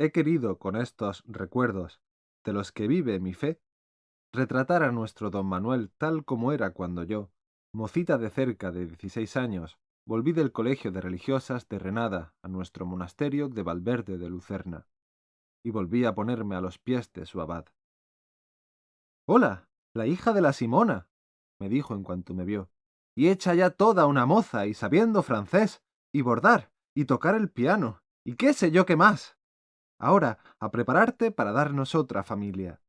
he querido con estos recuerdos, de los que vive mi fe, retratar a nuestro don Manuel tal como era cuando yo, mocita de cerca de dieciséis años, volví del colegio de religiosas de Renada a nuestro monasterio de Valverde de Lucerna, y volví a ponerme a los pies de su abad. Hola, la hija de la Simona, me dijo en cuanto me vio, y hecha ya toda una moza y sabiendo francés, y bordar, y tocar el piano, y qué sé yo qué más. Ahora, a prepararte para darnos otra familia.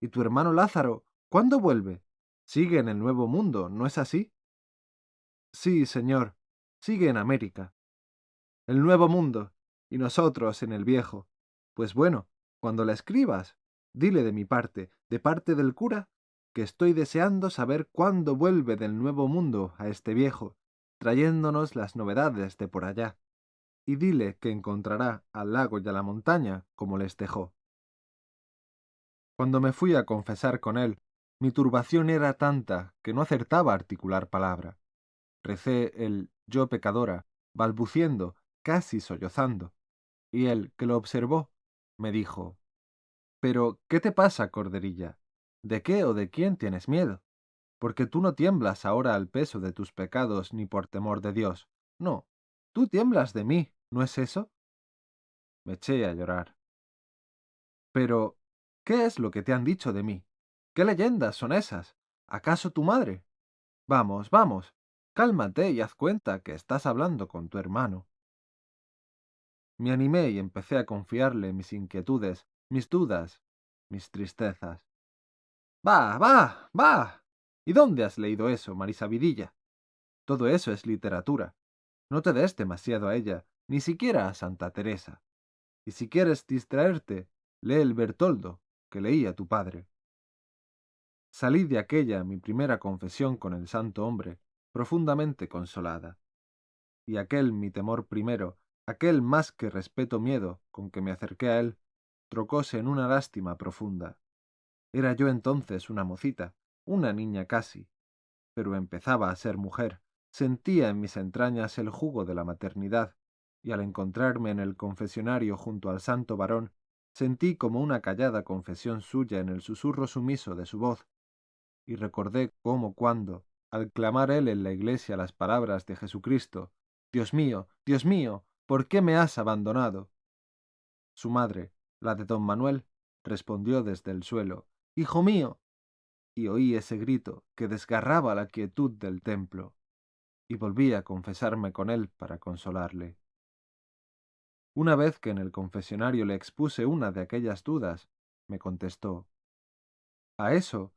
¿Y tu hermano Lázaro, cuándo vuelve? Sigue en el Nuevo Mundo, ¿no es así? Sí, señor, sigue en América. El Nuevo Mundo, y nosotros en el Viejo. Pues bueno, cuando la escribas, dile de mi parte, de parte del cura, que estoy deseando saber cuándo vuelve del Nuevo Mundo a este viejo, trayéndonos las novedades de por allá. Y dile que encontrará al lago y a la montaña como les dejó. Cuando me fui a confesar con él, mi turbación era tanta que no acertaba a articular palabra. Recé el yo pecadora, balbuciendo, casi sollozando, y él, que lo observó, me dijo Pero, ¿qué te pasa, corderilla? ¿De qué o de quién tienes miedo? Porque tú no tiemblas ahora al peso de tus pecados ni por temor de Dios. No, tú tiemblas de mí, ¿no es eso? Me eché a llorar. Pero, ¿qué es lo que te han dicho de mí? ¿Qué leyendas son esas? ¿Acaso tu madre? Vamos, vamos, cálmate y haz cuenta que estás hablando con tu hermano. Me animé y empecé a confiarle mis inquietudes, mis dudas, mis tristezas. Va, va, va. ¿Y dónde has leído eso, Marisa Vidilla? Todo eso es literatura. No te des demasiado a ella, ni siquiera a Santa Teresa. Y si quieres distraerte, lee el Bertoldo, que leía tu padre. Salí de aquella mi primera confesión con el santo hombre, profundamente consolada. Y aquel mi temor primero Aquel más que respeto miedo con que me acerqué a él, trocóse en una lástima profunda. Era yo entonces una mocita, una niña casi, pero empezaba a ser mujer, sentía en mis entrañas el jugo de la maternidad, y al encontrarme en el confesionario junto al santo varón, sentí como una callada confesión suya en el susurro sumiso de su voz, y recordé cómo cuando, al clamar él en la iglesia las palabras de Jesucristo, Dios mío, Dios mío, ¿Por qué me has abandonado? Su madre, la de don Manuel, respondió desde el suelo, Hijo mío. Y oí ese grito que desgarraba la quietud del templo, y volví a confesarme con él para consolarle. Una vez que en el confesionario le expuse una de aquellas dudas, me contestó, A eso,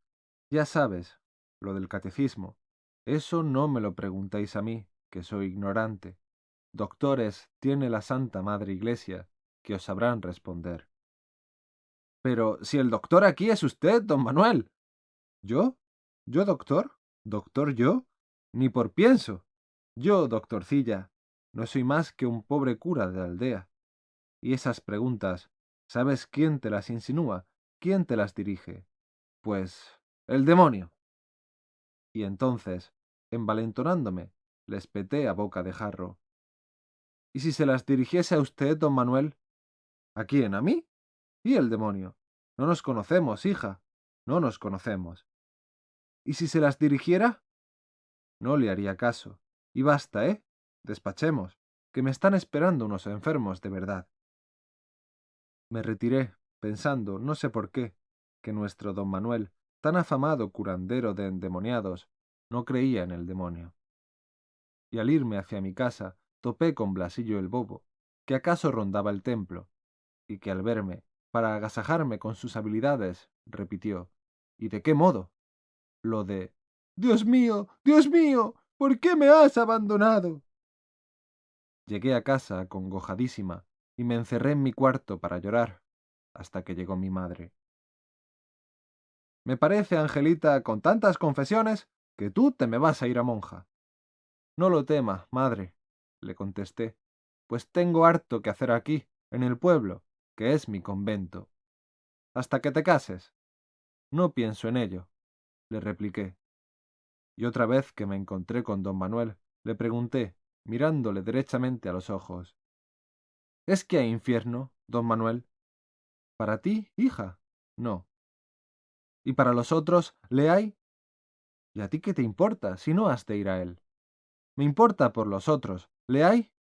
ya sabes, lo del catecismo, eso no me lo preguntéis a mí, que soy ignorante. Doctores tiene la Santa Madre Iglesia, que os sabrán responder. Pero si el doctor aquí es usted, don Manuel. ¿Yo? ¿Yo doctor? ¿Doctor yo? Ni por pienso. Yo, doctorcilla, no soy más que un pobre cura de aldea. Y esas preguntas, ¿sabes quién te las insinúa? ¿Quién te las dirige? Pues el demonio. Y entonces, envalentonándome, les peté a boca de jarro. ¿Y si se las dirigiese a usted, don Manuel? ¿A quién? ¿A mí? ¿Y el demonio? No nos conocemos, hija. No nos conocemos. ¿Y si se las dirigiera? No le haría caso. Y basta, ¿eh? Despachemos, que me están esperando unos enfermos de verdad. Me retiré, pensando, no sé por qué, que nuestro don Manuel, tan afamado curandero de endemoniados, no creía en el demonio. Y al irme hacia mi casa, topé con Blasillo el Bobo, que acaso rondaba el templo, y que al verme, para agasajarme con sus habilidades, repitió ¿Y de qué modo? Lo de Dios mío, Dios mío, ¿por qué me has abandonado? Llegué a casa acongojadísima y me encerré en mi cuarto para llorar hasta que llegó mi madre. Me parece, Angelita, con tantas confesiones, que tú te me vas a ir a monja. No lo tema, madre, le contesté, pues tengo harto que hacer aquí, en el pueblo, que es mi convento. Hasta que te cases. No pienso en ello, le repliqué. Y otra vez que me encontré con don Manuel, le pregunté, mirándole derechamente a los ojos. ¿Es que hay infierno, don Manuel? ¿Para ti, hija? No. ¿Y para los otros, le hay? ¿Y a ti qué te importa si no has de ir a él? Me importa por los otros, ¿le hay?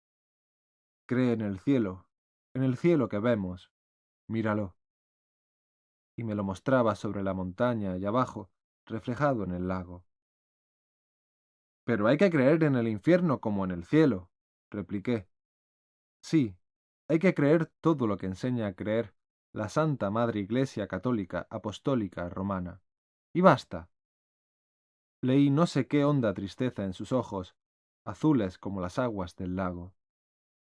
Cree en el cielo, en el cielo que vemos. Míralo. Y me lo mostraba sobre la montaña y abajo, reflejado en el lago. Pero hay que creer en el infierno como en el cielo, repliqué. Sí, hay que creer todo lo que enseña a creer la Santa Madre Iglesia Católica Apostólica Romana. Y basta. Leí no sé qué honda tristeza en sus ojos, azules como las aguas del lago.